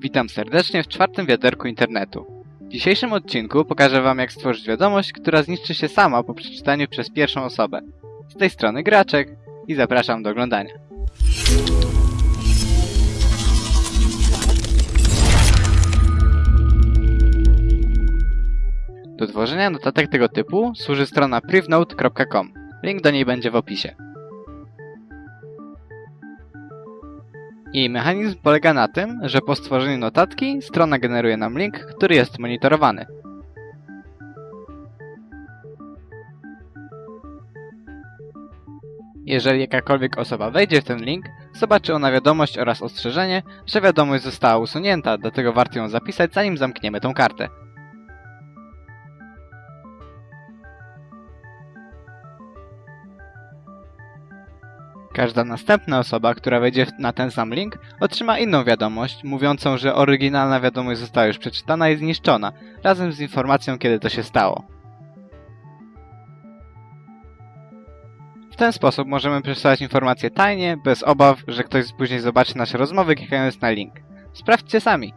Witam serdecznie w czwartym wiaderku internetu. W dzisiejszym odcinku pokażę wam jak stworzyć wiadomość, która zniszczy się sama po przeczytaniu przez pierwszą osobę. Z tej strony Graczek i zapraszam do oglądania. Do tworzenia notatek tego typu służy strona privnote.com. Link do niej będzie w opisie. Jej mechanizm polega na tym, że po stworzeniu notatki strona generuje nam link, który jest monitorowany. Jeżeli jakakolwiek osoba wejdzie w ten link, zobaczy ona wiadomość oraz ostrzeżenie, że wiadomość została usunięta, dlatego warto ją zapisać zanim zamkniemy tą kartę. Każda następna osoba, która wejdzie na ten sam link, otrzyma inną wiadomość, mówiącą, że oryginalna wiadomość została już przeczytana i zniszczona, razem z informacją, kiedy to się stało. W ten sposób możemy przesyłać informacje tajnie, bez obaw, że ktoś później zobaczy nasze rozmowy klikając na link. Sprawdźcie sami.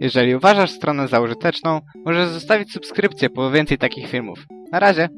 Jeżeli uważasz stronę za użyteczną, możesz zostawić subskrypcję po więcej takich filmów. Na razie!